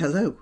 Hello.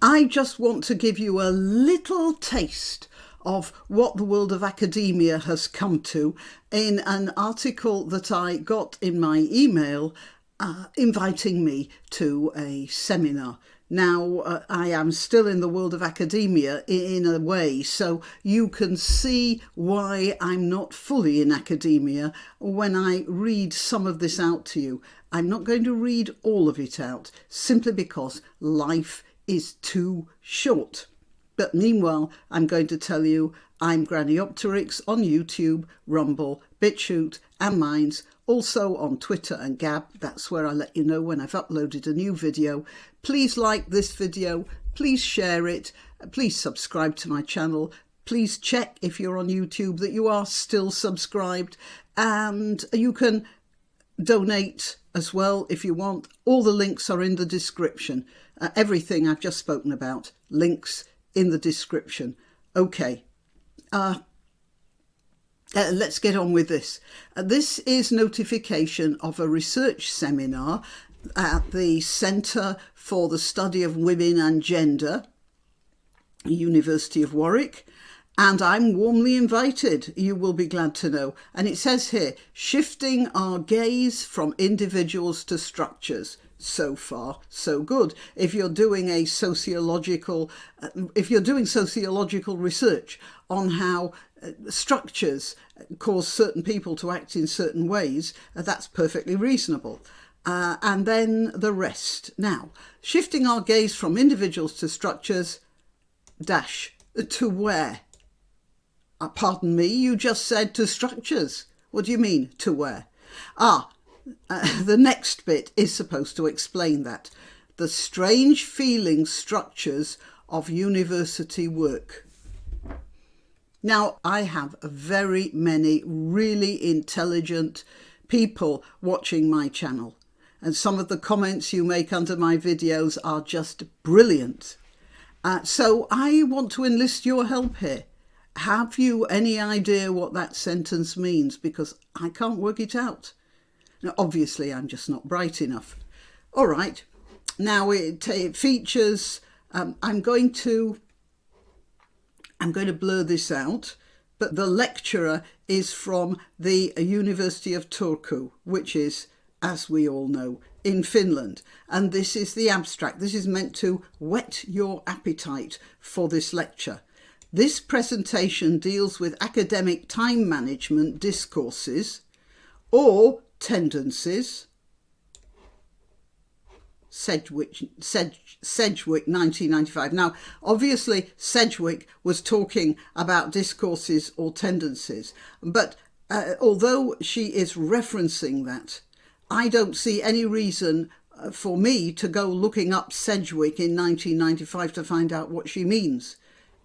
I just want to give you a little taste of what the world of academia has come to in an article that I got in my email uh, inviting me to a seminar. Now, uh, I am still in the world of academia in a way, so you can see why I'm not fully in academia when I read some of this out to you. I'm not going to read all of it out simply because life is too short. But meanwhile, I'm going to tell you I'm Grannyopteryx on YouTube, Rumble, BitChute and Minds, also on Twitter and Gab. That's where I let you know when I've uploaded a new video. Please like this video, please share it, please subscribe to my channel, please check if you're on YouTube that you are still subscribed and you can donate as well if you want. All the links are in the description. Uh, everything I've just spoken about, links in the description. Okay, uh, uh, let's get on with this. Uh, this is notification of a research seminar at the Centre for the Study of Women and Gender, University of Warwick, and I'm warmly invited, you will be glad to know. And it says here, shifting our gaze from individuals to structures. So far, so good. If you're doing a sociological, uh, if you're doing sociological research on how uh, structures cause certain people to act in certain ways, uh, that's perfectly reasonable. Uh, and then the rest. Now, shifting our gaze from individuals to structures, dash, to where? Uh, pardon me, you just said to structures. What do you mean, to where? Ah, the next bit is supposed to explain that. The strange feeling structures of university work. Now, I have very many really intelligent people watching my channel and some of the comments you make under my videos are just brilliant. Uh, so I want to enlist your help here. Have you any idea what that sentence means? Because I can't work it out. Now, obviously, I'm just not bright enough. All right. Now it, it features, um, I'm going to, I'm going to blur this out, but the lecturer is from the University of Turku, which is, as we all know, in Finland. And this is the abstract. This is meant to whet your appetite for this lecture. This presentation deals with academic time management discourses or tendencies. Sedgwick, Sedg, Sedgwick 1995. Now, obviously, Sedgwick was talking about discourses or tendencies, but uh, although she is referencing that, I don't see any reason uh, for me to go looking up Sedgwick in 1995 to find out what she means.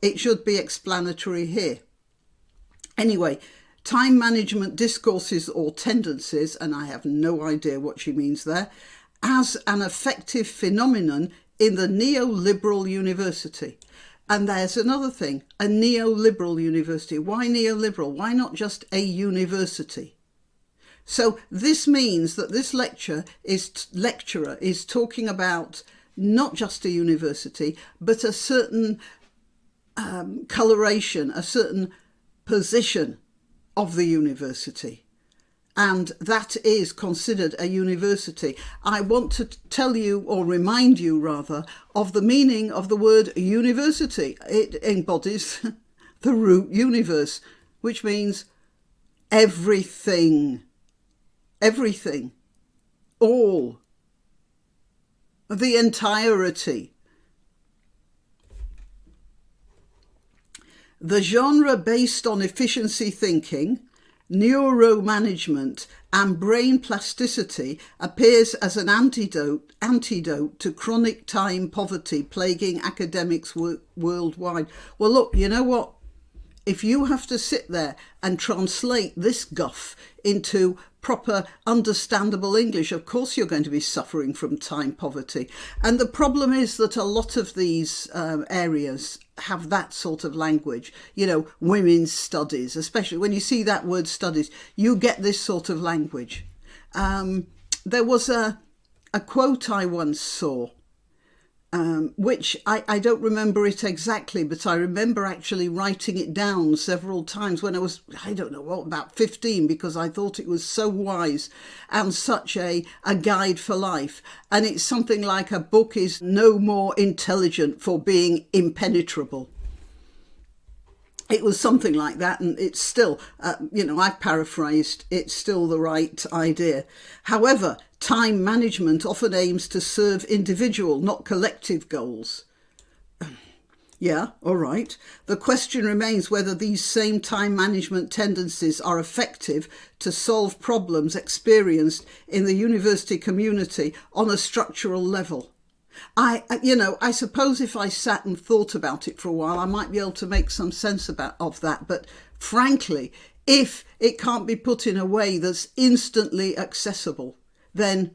It should be explanatory here. Anyway, time management discourses or tendencies, and I have no idea what she means there, as an effective phenomenon in the neoliberal university. And there's another thing, a neoliberal university. Why neoliberal? Why not just a university? So this means that this lecture is lecturer is talking about not just a university, but a certain um, coloration, a certain position of the university. And that is considered a university. I want to tell you, or remind you rather, of the meaning of the word university. It embodies the root universe, which means everything, everything, all, the entirety. The genre based on efficiency thinking, neuromanagement and brain plasticity appears as an antidote, antidote to chronic time poverty plaguing academics worldwide. Well, look, you know what? If you have to sit there and translate this guff into proper understandable English, of course you're going to be suffering from time poverty. And the problem is that a lot of these um, areas have that sort of language, you know, women's studies, especially when you see that word studies, you get this sort of language. Um, there was a, a quote I once saw um, which I, I don't remember it exactly, but I remember actually writing it down several times when I was, I don't know, what, about 15, because I thought it was so wise and such a, a guide for life. And it's something like a book is no more intelligent for being impenetrable it was something like that and it's still uh, you know i've paraphrased it's still the right idea. However time management often aims to serve individual not collective goals. Yeah all right. The question remains whether these same time management tendencies are effective to solve problems experienced in the university community on a structural level I, you know, I suppose if I sat and thought about it for a while, I might be able to make some sense about of that. But frankly, if it can't be put in a way that's instantly accessible, then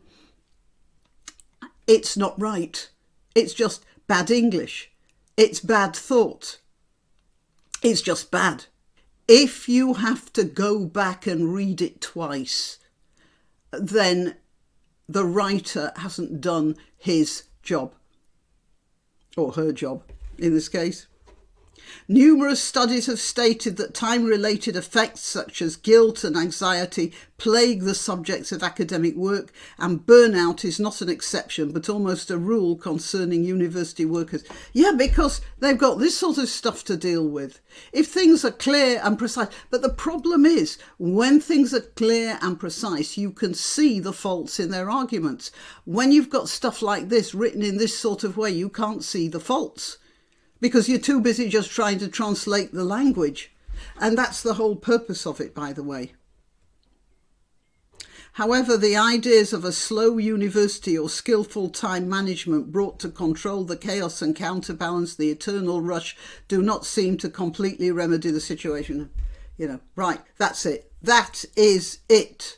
it's not right. It's just bad English. It's bad thought. It's just bad. If you have to go back and read it twice, then the writer hasn't done his job, or her job in this case. Numerous studies have stated that time-related effects such as guilt and anxiety plague the subjects of academic work and burnout is not an exception but almost a rule concerning university workers. Yeah, because they've got this sort of stuff to deal with. If things are clear and precise, but the problem is when things are clear and precise, you can see the faults in their arguments. When you've got stuff like this written in this sort of way, you can't see the faults because you're too busy just trying to translate the language. And that's the whole purpose of it, by the way. However, the ideas of a slow university or skillful time management brought to control the chaos and counterbalance the eternal rush do not seem to completely remedy the situation. You know, right, that's it. That is it.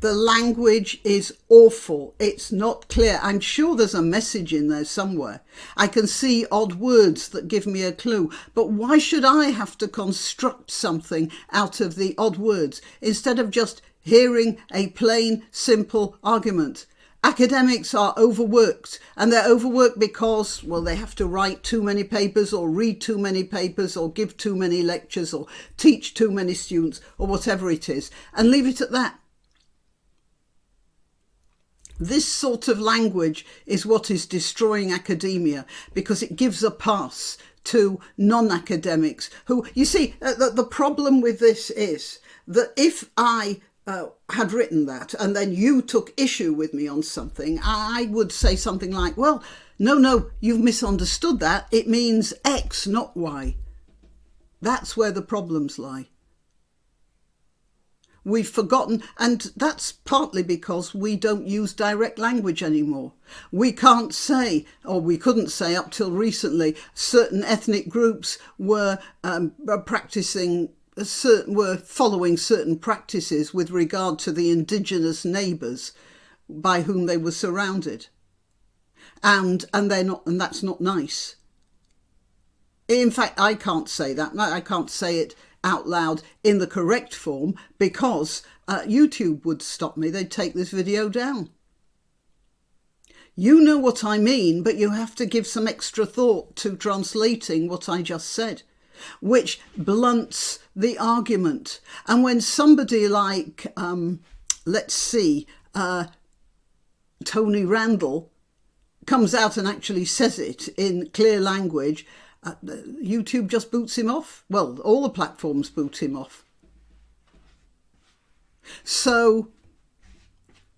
The language is awful. It's not clear. I'm sure there's a message in there somewhere. I can see odd words that give me a clue. But why should I have to construct something out of the odd words instead of just hearing a plain, simple argument? Academics are overworked and they're overworked because, well, they have to write too many papers or read too many papers or give too many lectures or teach too many students or whatever it is and leave it at that. This sort of language is what is destroying academia because it gives a pass to non-academics who, you see, uh, the, the problem with this is that if I uh, had written that and then you took issue with me on something, I would say something like, well, no, no, you've misunderstood that. It means X, not Y. That's where the problems lie. We've forgotten, and that's partly because we don't use direct language anymore. We can't say, or we couldn't say up till recently, certain ethnic groups were um, practicing certain, were following certain practices with regard to the indigenous neighbours by whom they were surrounded. And, and they're not, and that's not nice. In fact, I can't say that. I can't say it out loud in the correct form because uh, YouTube would stop me. They'd take this video down. You know what I mean, but you have to give some extra thought to translating what I just said, which blunts the argument. And when somebody like, um, let's see, uh, Tony Randall comes out and actually says it in clear language, uh, YouTube just boots him off. Well, all the platforms boot him off. So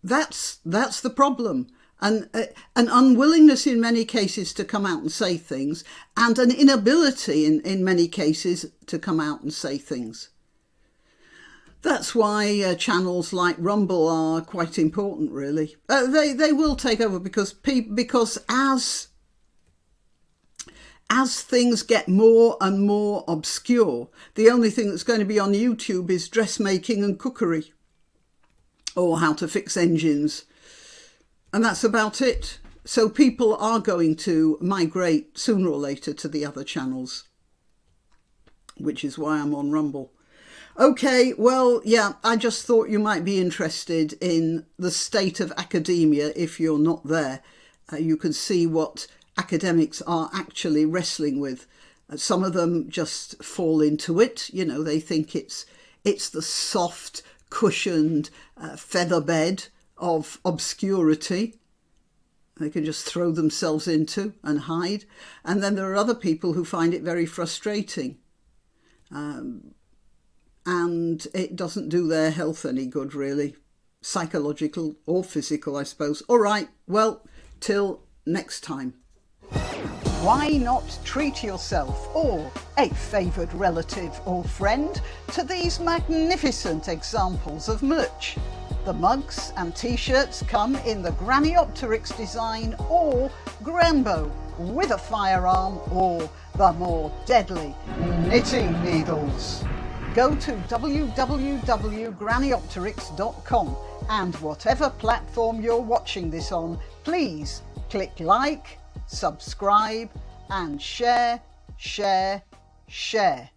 that's that's the problem. And uh, an unwillingness in many cases to come out and say things and an inability in, in many cases to come out and say things. That's why uh, channels like Rumble are quite important, really. Uh, they they will take over because because as as things get more and more obscure, the only thing that's going to be on YouTube is dressmaking and cookery or how to fix engines. And that's about it. So people are going to migrate sooner or later to the other channels, which is why I'm on Rumble. Okay, well, yeah, I just thought you might be interested in the state of academia if you're not there uh, you can see what academics are actually wrestling with. Uh, some of them just fall into it, you know, they think it's it's the soft, cushioned uh, feather bed of obscurity they can just throw themselves into and hide. And then there are other people who find it very frustrating. Um, and it doesn't do their health any good, really, psychological or physical, I suppose. All right, well, till next time. Why not treat yourself or a favoured relative or friend to these magnificent examples of merch? The mugs and t-shirts come in the Graniopteryx design or Granbow with a firearm or the more deadly knitting needles. Go to www.graniopteryx.com and whatever platform you're watching this on, please click like, subscribe and share, share, share.